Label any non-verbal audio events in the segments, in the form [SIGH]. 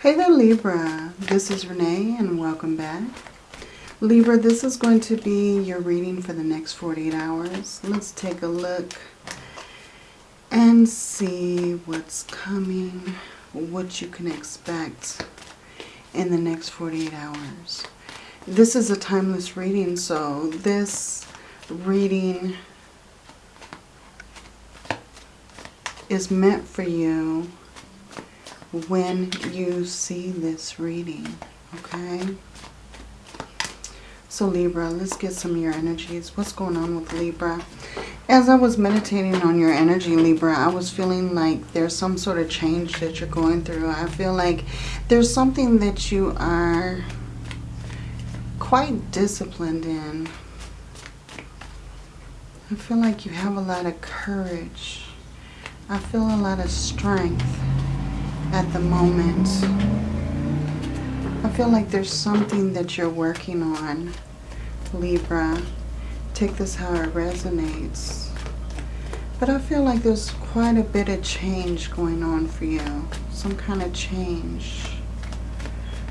Hey there Libra, this is Renee and welcome back. Libra, this is going to be your reading for the next 48 hours. Let's take a look and see what's coming, what you can expect in the next 48 hours. This is a timeless reading, so this reading is meant for you when you see this reading, okay? So Libra, let's get some of your energies. What's going on with Libra? As I was meditating on your energy, Libra, I was feeling like there's some sort of change that you're going through. I feel like there's something that you are quite disciplined in. I feel like you have a lot of courage. I feel a lot of strength at the moment. I feel like there's something that you're working on, Libra. Take this how it resonates. But I feel like there's quite a bit of change going on for you. Some kind of change.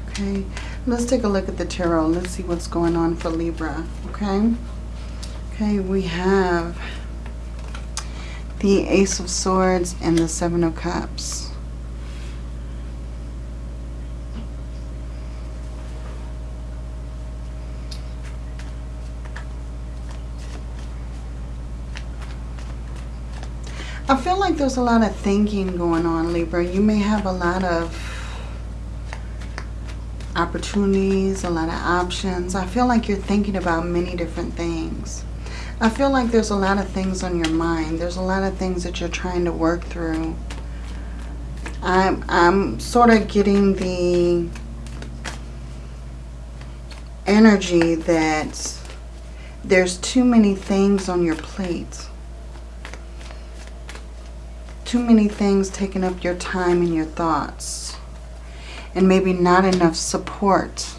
Okay, let's take a look at the tarot. Let's see what's going on for Libra. Okay, okay, we have the Ace of Swords and the Seven of Cups. I feel like there's a lot of thinking going on, Libra. You may have a lot of opportunities, a lot of options. I feel like you're thinking about many different things. I feel like there's a lot of things on your mind. There's a lot of things that you're trying to work through. I'm, I'm sort of getting the energy that there's too many things on your plate too many things taking up your time and your thoughts. And maybe not enough support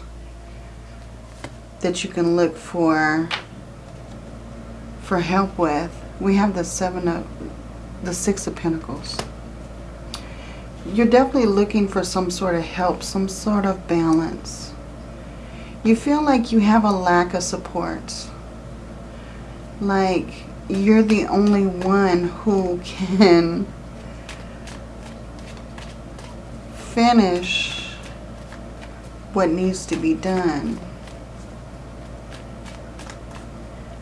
that you can look for for help with. We have the seven of the six of pentacles. You're definitely looking for some sort of help, some sort of balance. You feel like you have a lack of support. Like you're the only one who [LAUGHS] can finish what needs to be done.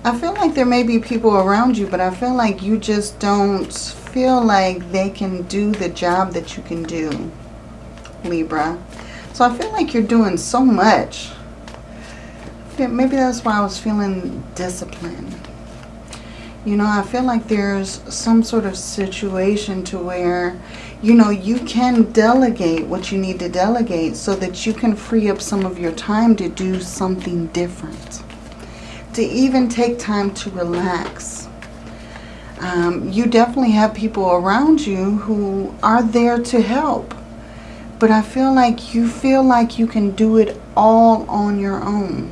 I feel like there may be people around you, but I feel like you just don't feel like they can do the job that you can do, Libra. So I feel like you're doing so much. Maybe that's why I was feeling disciplined. You know, I feel like there's some sort of situation to where you know, you can delegate what you need to delegate so that you can free up some of your time to do something different. To even take time to relax. Um, you definitely have people around you who are there to help. But I feel like you feel like you can do it all on your own.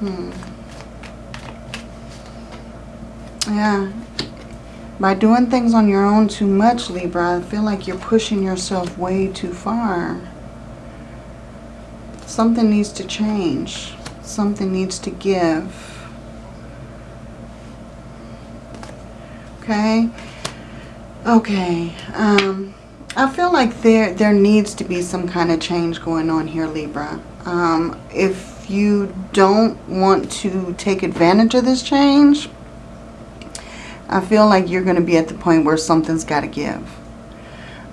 Hmm. Yeah. By doing things on your own too much, Libra, I feel like you're pushing yourself way too far. Something needs to change. Something needs to give. Okay? Okay. Um, I feel like there, there needs to be some kind of change going on here, Libra. Um, if you don't want to take advantage of this change, I feel like you're going to be at the point where something's got to give.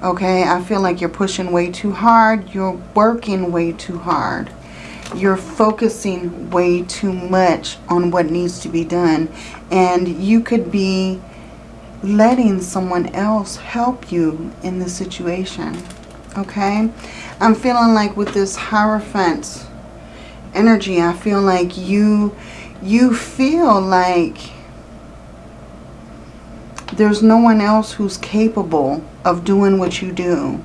Okay, I feel like you're pushing way too hard. You're working way too hard. You're focusing way too much on what needs to be done. And you could be letting someone else help you in the situation. Okay, I'm feeling like with this Hierophant energy, I feel like you, you feel like there's no one else who's capable of doing what you do.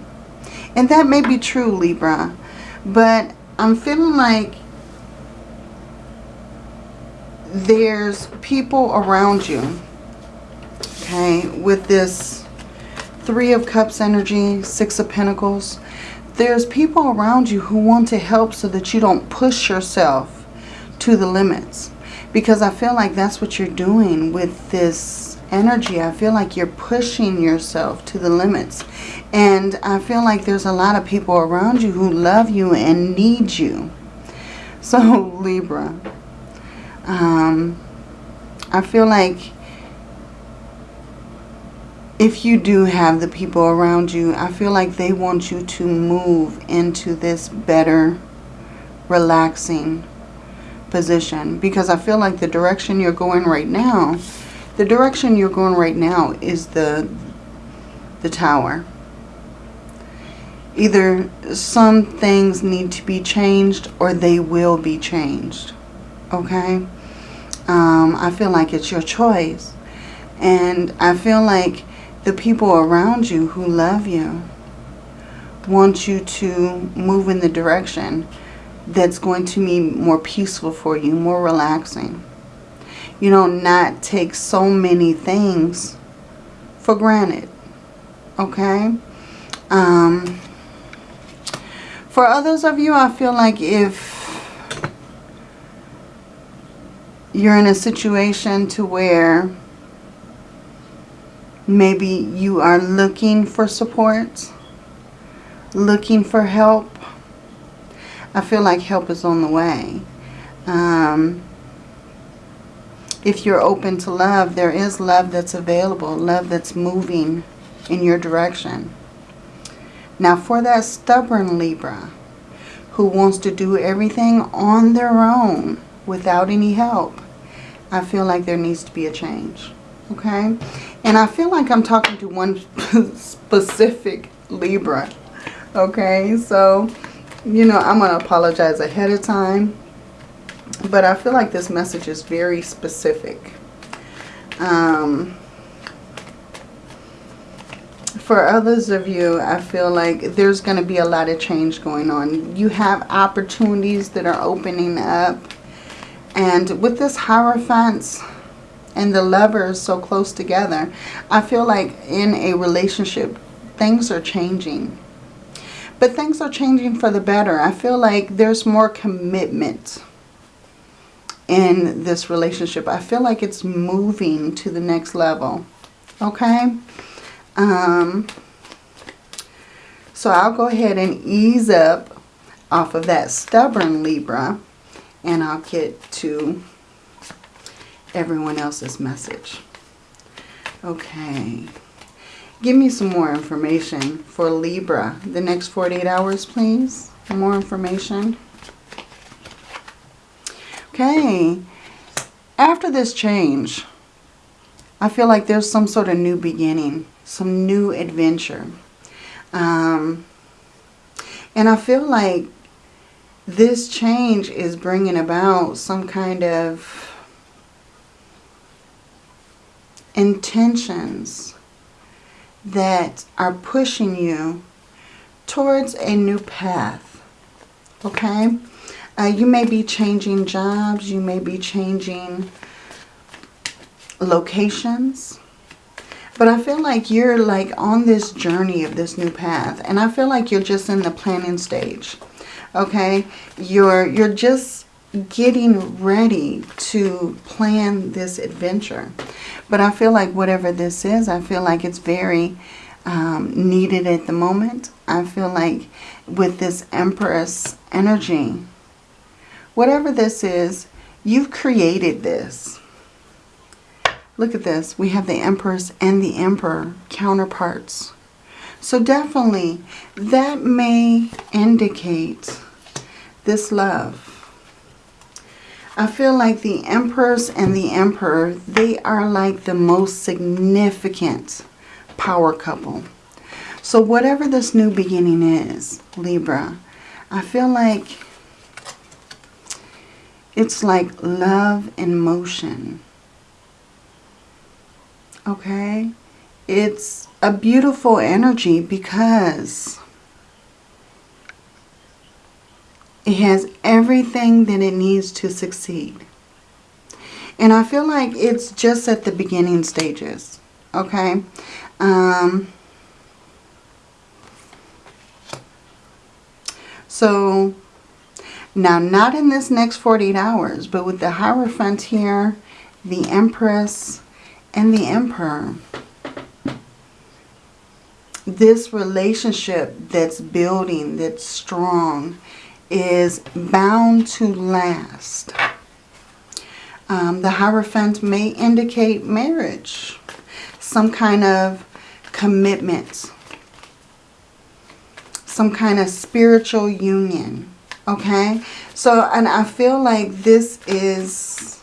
And that may be true, Libra. But I'm feeling like there's people around you, okay, with this Three of Cups energy, Six of Pentacles. There's people around you who want to help so that you don't push yourself to the limits. Because I feel like that's what you're doing with this energy. I feel like you're pushing yourself to the limits. And I feel like there's a lot of people around you who love you and need you. [LAUGHS] So Libra, um, I feel like if you do have the people around you, I feel like they want you to move into this better, relaxing position. Because I feel like the direction you're going right now, the direction you're going right now is the, the tower. Either some things need to be changed or they will be changed. Okay? Um, I feel like it's your choice. And I feel like the people around you who love you want you to move in the direction that's going to be more peaceful for you, more relaxing. You know, not take so many things for granted. Okay? Um, for others of you, I feel like if you're in a situation to where maybe you are looking for support, looking for help, I feel like help is on the way. Um, if you're open to love, there is love that's available, love that's moving in your direction. Now for that stubborn Libra who wants to do everything on their own without any help, I feel like there needs to be a change. Okay? And I feel like I'm talking to one [LAUGHS] specific Libra. Okay? So, you know, I'm going to apologize ahead of time. But I feel like this message is very specific. Um, for others of you, I feel like there's going to be a lot of change going on. You have opportunities that are opening up. And with this Hierophant and the lovers so close together, I feel like in a relationship, things are changing. But things are changing for the better. I feel like there's more commitment in this relationship. I feel like it's moving to the next level. Okay? Um, so I'll go ahead and ease up off of that stubborn Libra. And I'll get to everyone else's message. Okay. Give me some more information for Libra. The next 48 hours, please. More information. Okay. After this change, I feel like there's some sort of new beginning some new adventure. Um, and I feel like this change is bringing about some kind of intentions that are pushing you towards a new path. Okay? Uh, you may be changing jobs. You may be changing locations. But I feel like you're like on this journey of this new path. And I feel like you're just in the planning stage. Okay? You're, you're just getting ready to plan this adventure. But I feel like whatever this is, I feel like it's very um, needed at the moment. I feel like with this Empress energy, whatever this is, you've created this. Look at this. We have the Empress and the Emperor counterparts. So definitely that may indicate this love. I feel like the Empress and the Emperor, they are like the most significant power couple. So whatever this new beginning is, Libra, I feel like it's like love in motion. Okay? It's a beautiful energy because it has everything that it needs to succeed. And I feel like it's just at the beginning stages. Okay? Um, so now not in this next 48 hours, but with the Hierophant here, the Empress, and the Emperor. This relationship that's building, that's strong, is bound to last. Um, the Hierophant may indicate marriage, some kind of commitment, some kind of spiritual union. Okay? So, and I feel like this is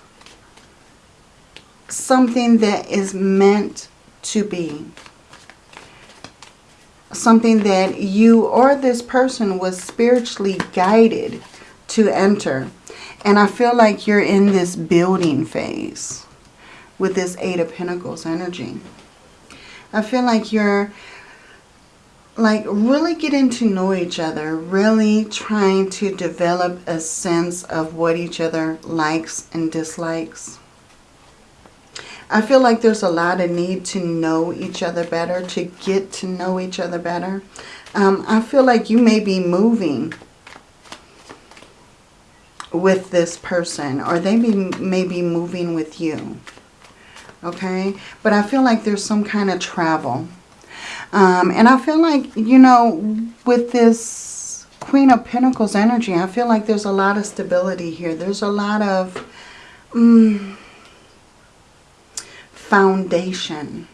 something that is meant to be. Something that you or this person was spiritually guided to enter. And I feel like you're in this building phase with this Eight of Pentacles energy. I feel like you're like really getting to know each other, really trying to develop a sense of what each other likes and dislikes. I feel like there's a lot of need to know each other better, to get to know each other better. Um, I feel like you may be moving with this person or they may, may be moving with you. Okay? But I feel like there's some kind of travel. Um, and I feel like, you know, with this Queen of Pentacles energy, I feel like there's a lot of stability here. There's a lot of um, foundation.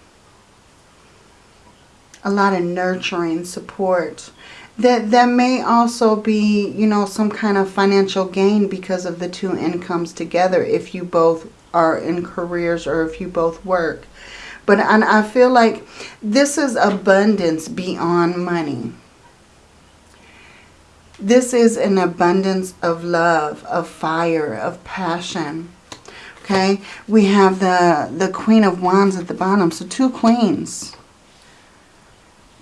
A lot of nurturing support. That, that may also be, you know, some kind of financial gain because of the two incomes together if you both are in careers or if you both work. But and I feel like this is abundance beyond money. This is an abundance of love, of fire, of passion. Okay, we have the, the Queen of Wands at the bottom. So two queens.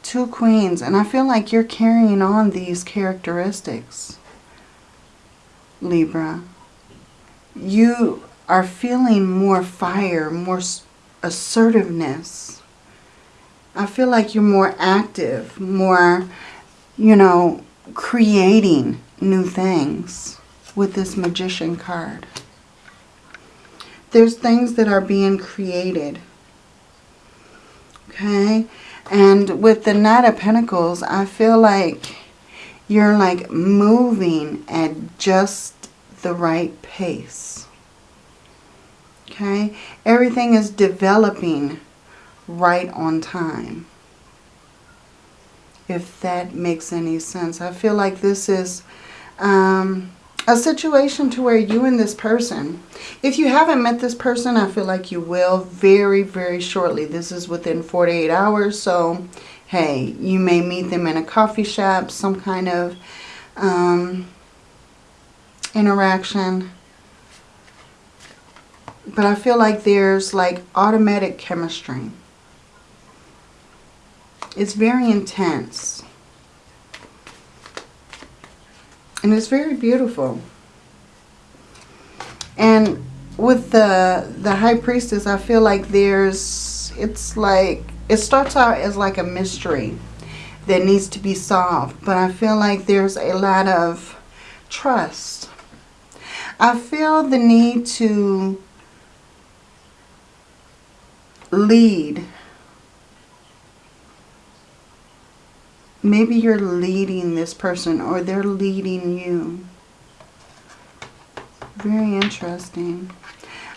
Two queens. And I feel like you're carrying on these characteristics, Libra. You are feeling more fire, more assertiveness. I feel like you're more active, more, you know, creating new things with this Magician card. There's things that are being created. Okay? And with the Knight of Pentacles, I feel like you're like moving at just the right pace. Okay, everything is developing right on time. If that makes any sense. I feel like this is um, a situation to where you and this person, if you haven't met this person, I feel like you will very, very shortly. This is within 48 hours. So, hey, you may meet them in a coffee shop, some kind of um, interaction but I feel like there's like automatic chemistry. It's very intense. And it's very beautiful. And with the the high priestess, I feel like there's it's like it starts out as like a mystery that needs to be solved, but I feel like there's a lot of trust. I feel the need to lead. Maybe you're leading this person or they're leading you. Very interesting.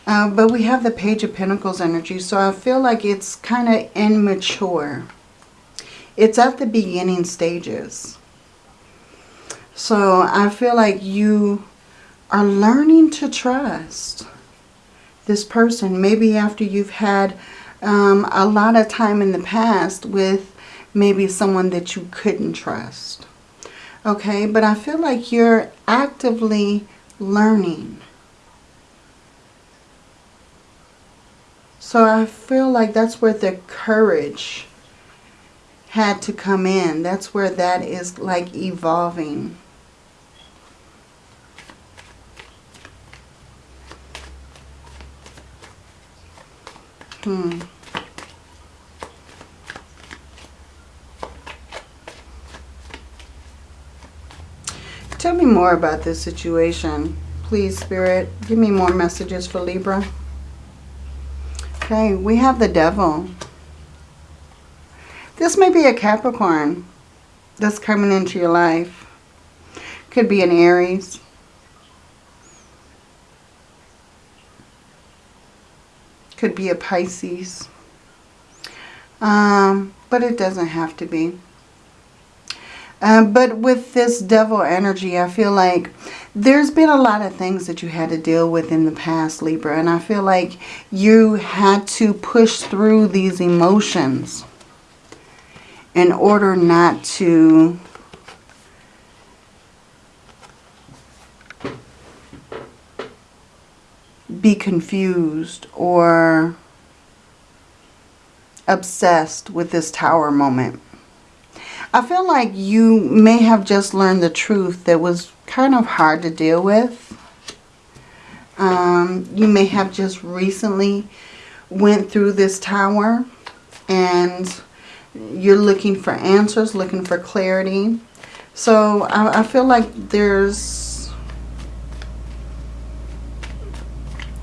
Uh, but we have the Page of Pentacles energy, so I feel like it's kind of immature. It's at the beginning stages. So I feel like you are learning to trust this person. Maybe after you've had um, a lot of time in the past with maybe someone that you couldn't trust. Okay, but I feel like you're actively learning. So I feel like that's where the courage had to come in. That's where that is like evolving. Hmm. Me more about this situation. Please, Spirit, give me more messages for Libra. Okay, we have the devil. This may be a Capricorn that's coming into your life. Could be an Aries. Could be a Pisces. Um, but it doesn't have to be. Um, but with this devil energy, I feel like there's been a lot of things that you had to deal with in the past, Libra. And I feel like you had to push through these emotions in order not to be confused or obsessed with this tower moment. I feel like you may have just learned the truth that was kind of hard to deal with. Um, you may have just recently went through this tower and you're looking for answers, looking for clarity. So I, I feel like there's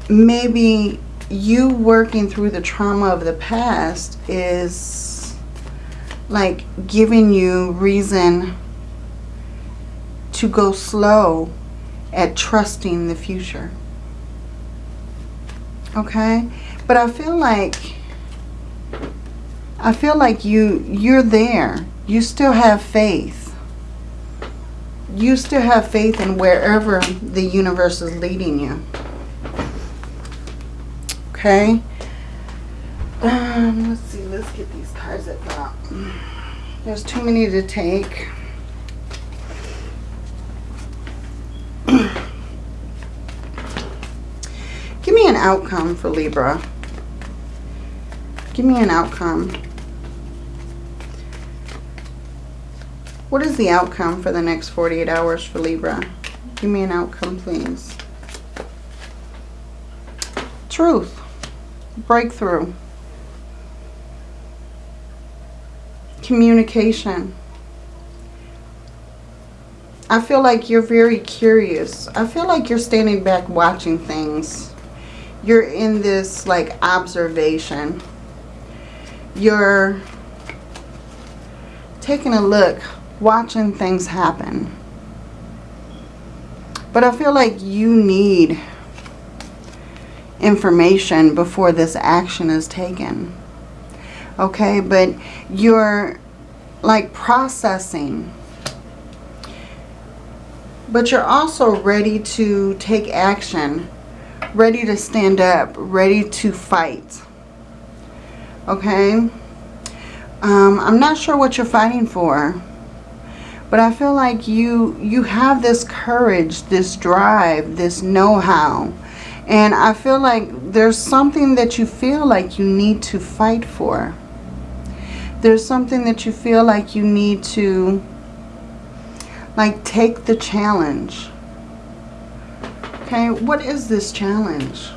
maybe you working through the trauma of the past is like giving you reason to go slow at trusting the future. Okay? But I feel like I feel like you you're there. You still have faith. You still have faith in wherever the universe is leading you. Okay? Um, let's see. Let's get these cards that drop. There's too many to take. Give me an outcome for Libra. Give me an outcome. What is the outcome for the next 48 hours for Libra? Give me an outcome, please. Truth. Breakthrough. Communication. I feel like you're very curious. I feel like you're standing back watching things. You're in this like observation. You're taking a look, watching things happen. But I feel like you need information before this action is taken. Okay, but you're like processing but you're also ready to take action, ready to stand up, ready to fight. Okay? Um, I'm not sure what you're fighting for. But I feel like you, you have this courage, this drive, this know-how. And I feel like there's something that you feel like you need to fight for. There's something that you feel like you need to like, take the challenge. Okay, what is this challenge?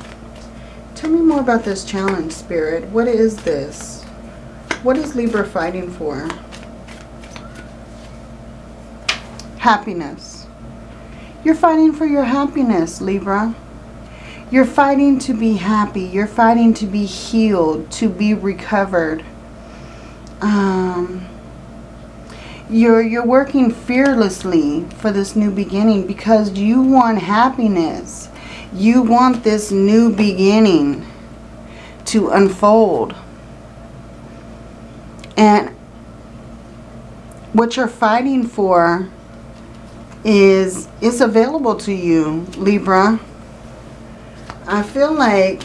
Tell me more about this challenge, Spirit. What is this? What is Libra fighting for? Happiness. You're fighting for your happiness, Libra. You're fighting to be happy. You're fighting to be healed, to be recovered. Um, you're, you're working fearlessly for this new beginning because you want happiness. You want this new beginning to unfold. And what you're fighting for is is available to you, Libra. I feel like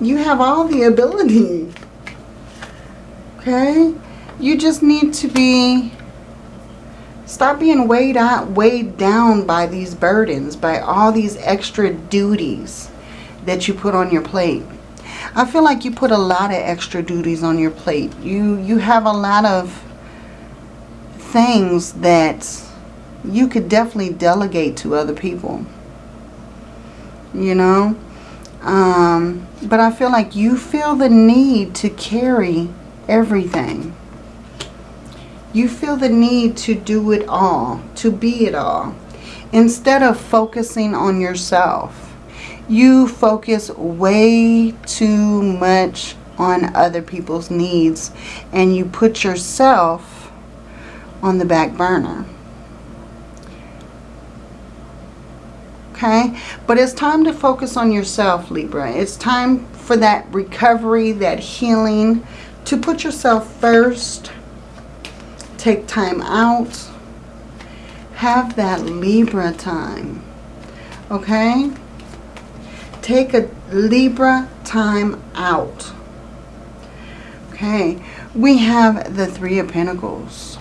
you have all the ability. Okay? You just need to be Stop being weighed out, weighed down by these burdens, by all these extra duties that you put on your plate. I feel like you put a lot of extra duties on your plate. You you have a lot of things that you could definitely delegate to other people. You know? Um, but I feel like you feel the need to carry everything. You feel the need to do it all, to be it all. instead of focusing on yourself, you focus way too much on other people's needs and you put yourself on the back burner. Okay? But it's time to focus on yourself, Libra. It's time for that recovery, that healing, to put yourself first. Take time out. Have that Libra time. Okay? Take a Libra time out. Okay, we have the Three of Pentacles.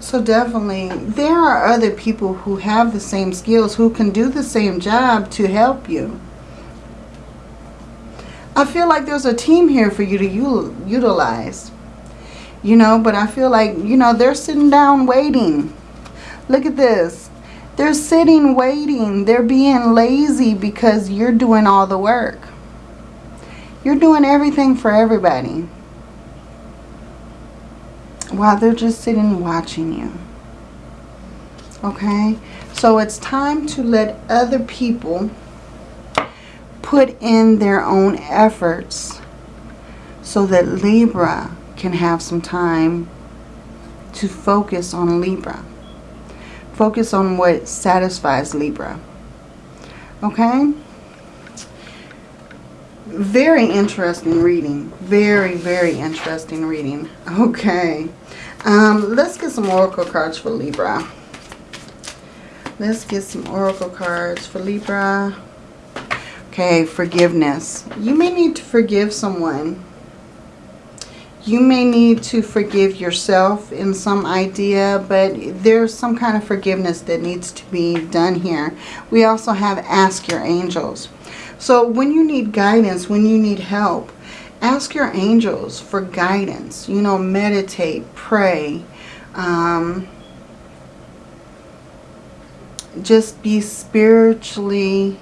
So definitely, there are other people who have the same skills, who can do the same job to help you. I feel like there's a team here for you to utilize. You know, but I feel like, you know, they're sitting down waiting. Look at this. They're sitting waiting. They're being lazy because you're doing all the work. You're doing everything for everybody. While they're just sitting watching you. Okay? So it's time to let other people put in their own efforts so that Libra can have some time to focus on Libra. Focus on what satisfies Libra. Okay? Very interesting reading. Very, very interesting reading. Okay. Um, let's get some oracle cards for Libra. Let's get some oracle cards for Libra. Okay, forgiveness. You may need to forgive someone you may need to forgive yourself in some idea, but there's some kind of forgiveness that needs to be done here. We also have ask your angels. So when you need guidance, when you need help, ask your angels for guidance. You know, meditate, pray. Um, just be spiritually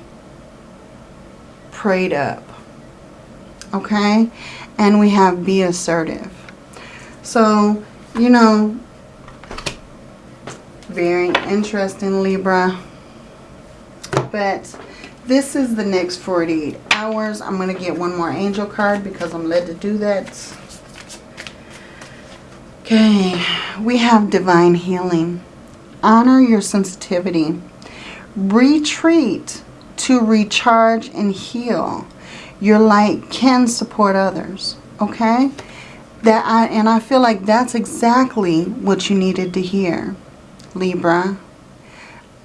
prayed up. Okay? and we have be assertive. So, you know, very interesting Libra. But this is the next 48 hours. I'm going to get one more angel card because I'm led to do that. Okay, we have divine healing. Honor your sensitivity. Retreat to recharge and heal your light can support others. Okay? That I, and I feel like that's exactly what you needed to hear, Libra.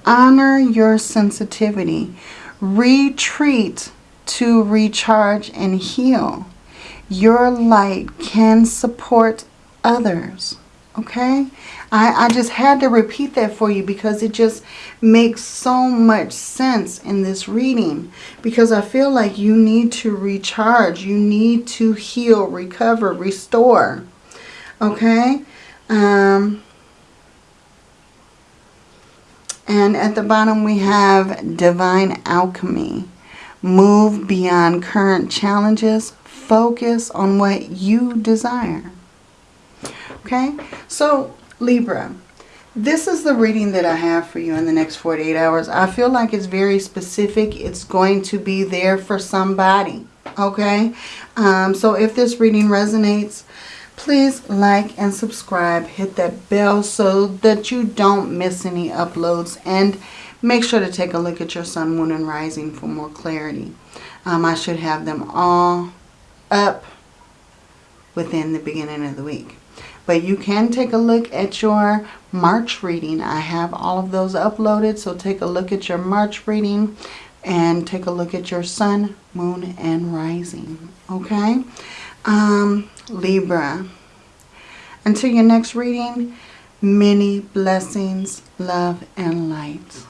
Honor your sensitivity. Retreat to recharge and heal. Your light can support others. Okay? I, I just had to repeat that for you because it just makes so much sense in this reading. Because I feel like you need to recharge. You need to heal, recover, restore. Okay? Um, and at the bottom we have Divine Alchemy. Move beyond current challenges. Focus on what you desire. Okay? So Libra, this is the reading that I have for you in the next 48 hours. I feel like it's very specific. It's going to be there for somebody. Okay? Um, so if this reading resonates, please like and subscribe. Hit that bell so that you don't miss any uploads. And make sure to take a look at your sun, moon, and rising for more clarity. Um, I should have them all up within the beginning of the week. But you can take a look at your March reading. I have all of those uploaded. So take a look at your March reading and take a look at your sun, moon, and rising. Okay? Um, Libra. Until your next reading, many blessings, love, and light.